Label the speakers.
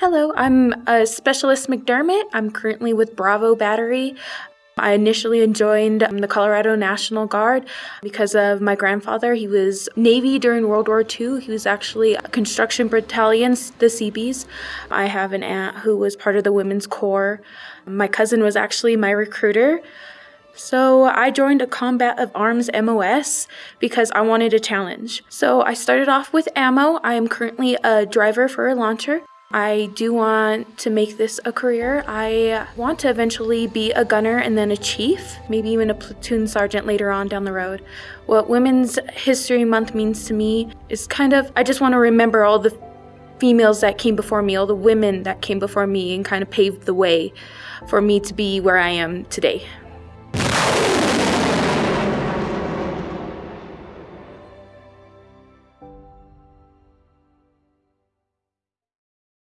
Speaker 1: Hello, I'm a Specialist McDermott. I'm currently with Bravo Battery. I initially joined um, the Colorado National Guard because of my grandfather. He was Navy during World War II. He was actually a construction battalion, the Seabees. I have an aunt who was part of the Women's Corps. My cousin was actually my recruiter. So I joined a Combat of Arms MOS because I wanted a challenge. So I started off with ammo. I am currently a driver for a launcher. I do want to make this a career. I want to eventually be a gunner and then a chief, maybe even a platoon sergeant later on down the road. What Women's History Month means to me is kind of, I just want to remember all the females that came before me, all the women that came before me, and kind of paved the way for me to be where I am today.